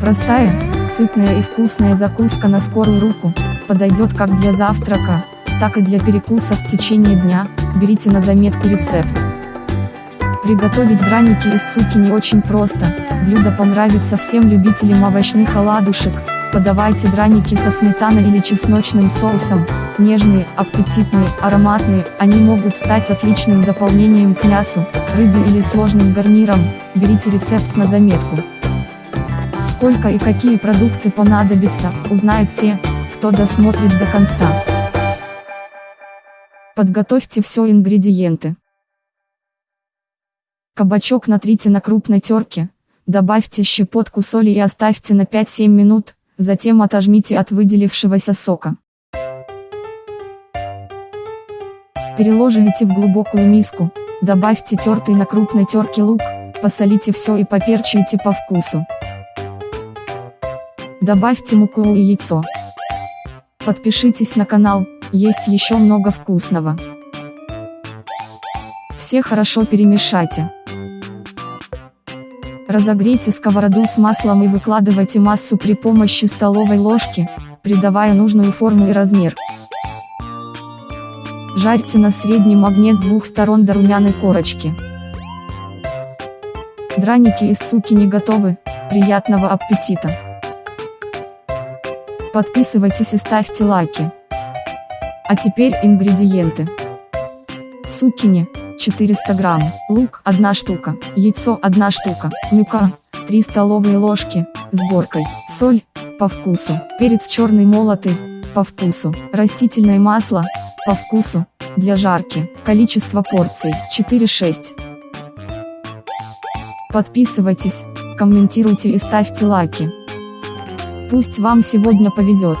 Простая, сытная и вкусная закуска на скорую руку, подойдет как для завтрака, так и для перекуса в течение дня, берите на заметку рецепт. Приготовить драники из цукини очень просто, блюдо понравится всем любителям овощных оладушек, подавайте драники со сметаной или чесночным соусом, нежные, аппетитные, ароматные, они могут стать отличным дополнением к мясу, рыбе или сложным гарниром, берите рецепт на заметку. Сколько и какие продукты понадобятся, узнают те, кто досмотрит до конца. Подготовьте все ингредиенты. Кабачок натрите на крупной терке, добавьте щепотку соли и оставьте на 5-7 минут, затем отожмите от выделившегося сока. Переложите в глубокую миску, добавьте тертый на крупной терке лук, посолите все и поперчите по вкусу. Добавьте муку и яйцо. Подпишитесь на канал, есть еще много вкусного. Все хорошо перемешайте. Разогрейте сковороду с маслом и выкладывайте массу при помощи столовой ложки, придавая нужную форму и размер. Жарьте на среднем огне с двух сторон до румяной корочки. Драники из цукини готовы, приятного аппетита! Подписывайтесь и ставьте лайки. А теперь ингредиенты. Цукини, 400 грамм, лук 1 штука, яйцо 1 штука, мука, 3 столовые ложки, сборкой, соль, по вкусу, перец черный молотый, по вкусу, растительное масло, по вкусу, для жарки, количество порций, 4-6. Подписывайтесь, комментируйте и ставьте лайки. Пусть вам сегодня повезет.